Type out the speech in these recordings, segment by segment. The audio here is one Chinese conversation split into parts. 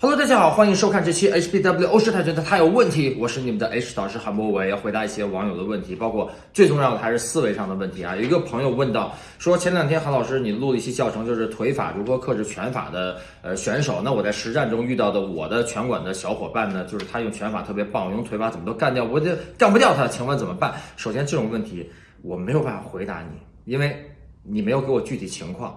Hello，大家好，欢迎收看这期 HBW 欧式泰拳的他有问题，我是你们的 H 导师韩博伟，要回答一些网友的问题，包括最重要的还是思维上的问题啊。有一个朋友问到，说前两天韩老师你录了一期教程，就是腿法如何克制拳法的呃选手，那我在实战中遇到的我的拳馆的小伙伴呢，就是他用拳法特别棒，我用腿法怎么都干掉，我就干不掉他，请问怎么办？首先这种问题我没有办法回答你，因为你没有给我具体情况。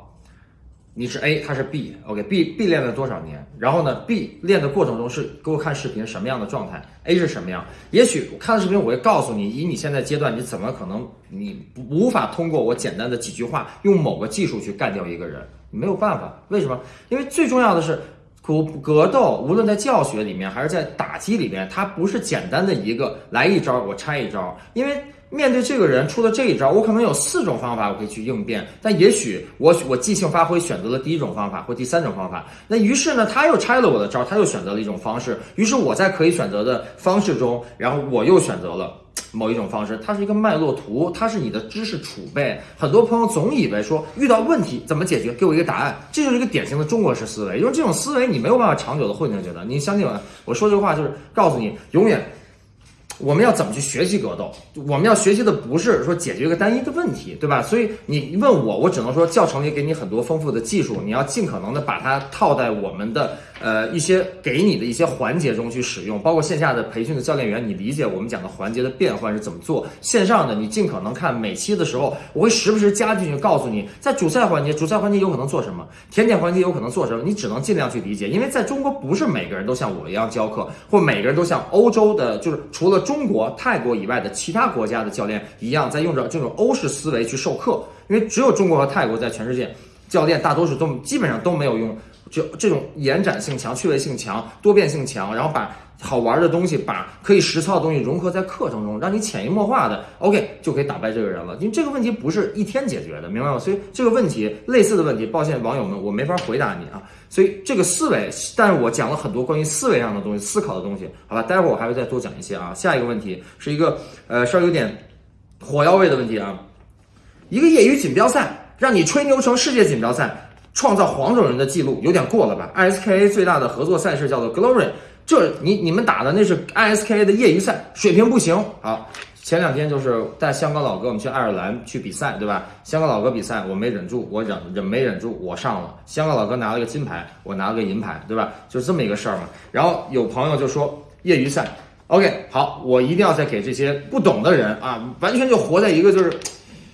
你是 A，他是 B，OK，B B 练了多少年？然后呢，B 练的过程中是给我看视频什么样的状态？A 是什么样？也许看了视频，我会告诉你，以你现在阶段，你怎么可能你无法通过我简单的几句话，用某个技术去干掉一个人？没有办法，为什么？因为最重要的是，格格斗，无论在教学里面还是在打击里面，它不是简单的一个来一招我拆一招，因为。面对这个人出了这一招，我可能有四种方法我可以去应变，但也许我我即兴发挥选择了第一种方法或第三种方法，那于是呢他又拆了我的招，他又选择了一种方式，于是我在可以选择的方式中，然后我又选择了某一种方式，它是一个脉络图，它是你的知识储备。很多朋友总以为说遇到问题怎么解决，给我一个答案，这就是一个典型的中国式思维，因为这种思维你没有办法长久的混进去的。你相信我，我说这话就是告诉你，永远。我们要怎么去学习格斗？我们要学习的不是说解决一个单一的问题，对吧？所以你问我，我只能说教程里给你很多丰富的技术，你要尽可能的把它套在我们的。呃，一些给你的一些环节中去使用，包括线下的培训的教练员，你理解我们讲的环节的变换是怎么做。线上的你尽可能看每期的时候，我会时不时加进去告诉你，在主赛环节，主赛环节有可能做什么，甜点环节有可能做什么，你只能尽量去理解，因为在中国不是每个人都像我一样教课，或每个人都像欧洲的，就是除了中国、泰国以外的其他国家的教练一样，在用着这种欧式思维去授课，因为只有中国和泰国在全世界教练大多数都基本上都没有用。就这种延展性强、趣味性强、多变性强，然后把好玩的东西、把可以实操的东西融合在课程中，让你潜移默化的 OK 就可以打败这个人了。因为这个问题不是一天解决的，明白吗？所以这个问题类似的问题，抱歉网友们，我没法回答你啊。所以这个思维，但是我讲了很多关于思维上的东西、思考的东西，好吧？待会儿我还会再多讲一些啊。下一个问题是一个呃稍微有点火药味的问题啊，一个业余锦标赛让你吹牛成世界锦标赛。创造黄种人的记录有点过了吧？ISKA 最大的合作赛事叫做 Glory，这你你们打的那是 ISKA 的业余赛，水平不行。好，前两天就是带香港老哥我们去爱尔兰去比赛，对吧？香港老哥比赛我没忍住，我忍忍没忍住，我上了。香港老哥拿了个金牌，我拿了个银牌，对吧？就是这么一个事儿嘛。然后有朋友就说业余赛，OK，好，我一定要再给这些不懂的人啊，完全就活在一个就是。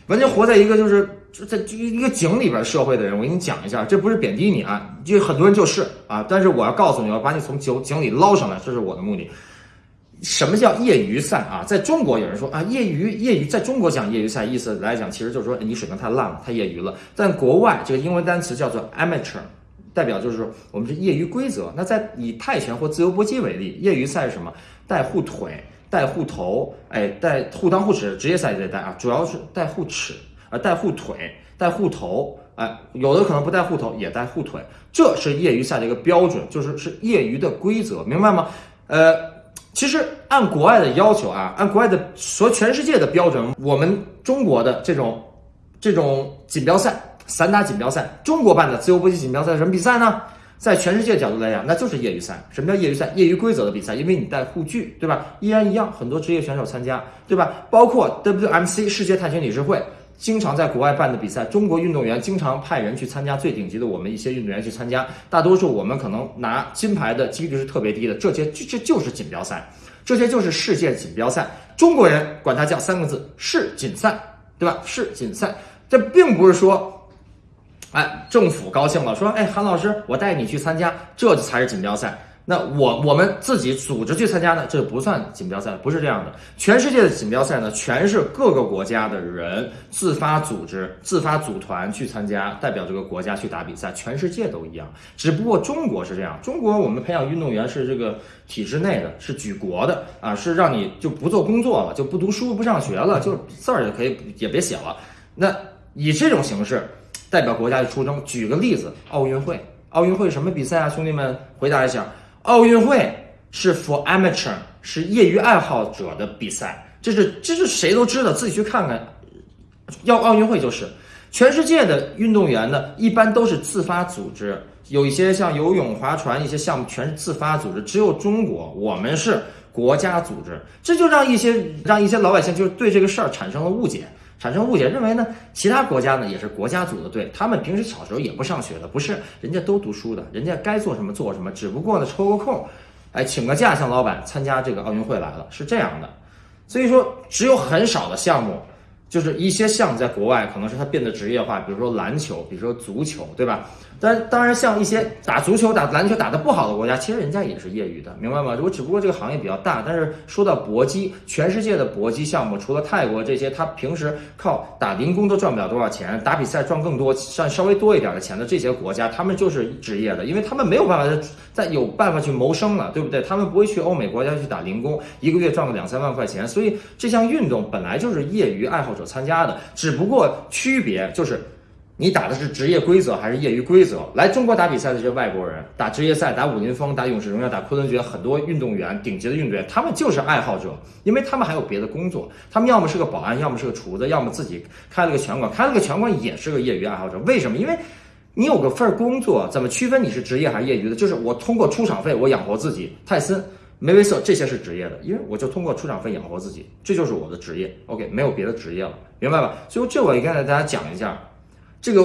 完全活在一个就是在一个井里边社会的人，我给你讲一下，这不是贬低你啊，就很多人就是啊，但是我要告诉你，我要把你从井井里捞上来，这是我的目的。什么叫业余赛啊？在中国有人说啊，业余业余，在中国讲业余赛，意思来讲，其实就是说你水平太烂了，太业余了。但国外这个英文单词叫做 amateur，代表就是我们是业余规则。那在以泰拳或自由搏击为例，业余赛是什么？带护腿。带护头，哎，带护裆护齿，职业赛也得带啊，主要是带护齿啊，带护腿，带护头，哎，有的可能不带护头，也带护腿，这是业余赛的一个标准，就是是业余的规则，明白吗？呃，其实按国外的要求啊，按国外的说全世界的标准，我们中国的这种这种锦标赛，散打锦标赛，中国办的自由搏击锦标赛什么比赛呢？在全世界角度来讲，那就是业余赛。什么叫业余赛？业余规则的比赛，因为你带护具，对吧？依然一样，很多职业选手参加，对吧？包括 WMC 世界泰拳理事会经常在国外办的比赛，中国运动员经常派人去参加，最顶级的我们一些运动员去参加，大多数我们可能拿金牌的几率是特别低的。这些这这就是锦标赛，这些就是世界锦标赛。中国人管它叫三个字：世锦赛，对吧？世锦赛，这并不是说。哎，政府高兴了，说：“哎，韩老师，我带你去参加，这才是锦标赛。那我我们自己组织去参加呢，这不算锦标赛，不是这样的。全世界的锦标赛呢，全是各个国家的人自发组织、自发组团去参加，代表这个国家去打比赛。全世界都一样，只不过中国是这样。中国我们培养运动员是这个体制内的，是举国的啊，是让你就不做工作了，就不读书、不上学了，就字儿也可以也别写了。那以这种形式。”代表国家去出征。举个例子，奥运会，奥运会什么比赛啊？兄弟们，回答一下。奥运会是 for amateur，是业余爱好者的比赛。这是这是谁都知道，自己去看看。要奥运会就是，全世界的运动员呢，一般都是自发组织，有一些像游泳、划船一些项目全是自发组织，只有中国我们是国家组织，这就让一些让一些老百姓就是对这个事儿产生了误解。产生误解，认为呢，其他国家呢也是国家组的队，他们平时小时候也不上学的，不是，人家都读书的，人家该做什么做什么，只不过呢抽个空，哎，请个假向老板参加这个奥运会来了，是这样的。所以说，只有很少的项目，就是一些项目在国外可能是它变得职业化，比如说篮球，比如说足球，对吧？但当然，像一些打足球、打篮球打得不好的国家，其实人家也是业余的，明白吗？我只不过这个行业比较大。但是说到搏击，全世界的搏击项目，除了泰国这些，他平时靠打零工都赚不了多少钱，打比赛赚更多、赚稍微多一点的钱的这些国家，他们就是职业的，因为他们没有办法再有办法去谋生了，对不对？他们不会去欧美国家去打零工，一个月赚个两三万块钱。所以这项运动本来就是业余爱好者参加的，只不过区别就是。你打的是职业规则还是业余规则？来中国打比赛的这些外国人，打职业赛、打武林风、打勇士荣耀、打昆仑决，很多运动员，顶级的运动员，他们就是爱好者，因为他们还有别的工作，他们要么是个保安，要么是个厨子，要么自己开了个拳馆，开了个拳馆也是个业余爱好者。为什么？因为你有个份工作，怎么区分你是职业还是业余的？就是我通过出场费，我养活自己。泰森、梅威瑟这些是职业的，因为我就通过出场费养活自己，这就是我的职业。OK，没有别的职业了，明白吧？所以这我也跟大家讲一下。这个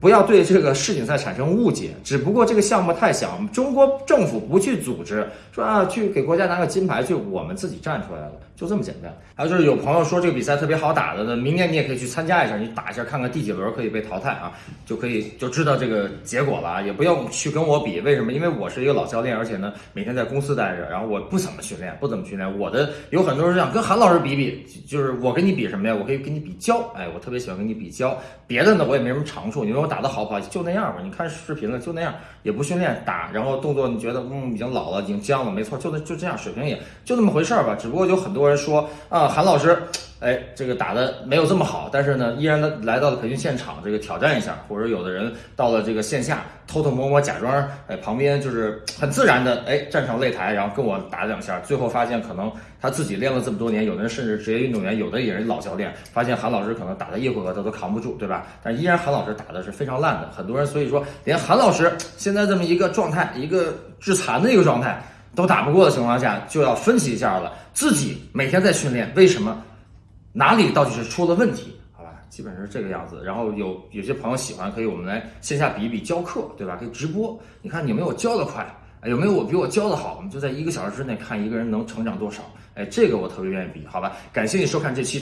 不要对这个世锦赛产生误解，只不过这个项目太小，中国政府不去组织，说啊去给国家拿个金牌去，我们自己站出来了。就这么简单。还有就是有朋友说这个比赛特别好打的呢，明年你也可以去参加一下，你打一下看看第几轮可以被淘汰啊，就可以就知道这个结果了啊。也不用去跟我比，为什么？因为我是一个老教练，而且呢每天在公司待着，然后我不怎么训练，不怎么训练。我的有很多人想跟韩老师比比，就是我跟你比什么呀？我可以跟你比教，哎，我特别喜欢跟你比教。别的呢我也没什么长处，你说打的好不好？就那样吧。你看视频了就那样，也不训练打，然后动作你觉得嗯已经老了，已经僵了，没错，就那就这样，水平也就那么回事儿吧。只不过有很多人说啊。韩老师，哎，这个打的没有这么好，但是呢，依然来来到了培训现场，这个挑战一下，或者有的人到了这个线下，偷偷摸摸假装，哎，旁边就是很自然的，哎，站上擂台，然后跟我打两下，最后发现可能他自己练了这么多年，有的人甚至职业运动员，有的也是老教练，发现韩老师可能打的一回合他都扛不住，对吧？但依然韩老师打的是非常烂的，很多人所以说，连韩老师现在这么一个状态，一个致残的一个状态。都打不过的情况下，就要分析一下了。自己每天在训练，为什么？哪里到底是出了问题？好吧，基本上是这个样子。然后有有些朋友喜欢，可以我们来线下比一比教课，对吧？可以直播，你看有没有教的快？有没有我比我教的好？我们就在一个小时之内看一个人能成长多少。哎，这个我特别愿意比，好吧？感谢你收看这期。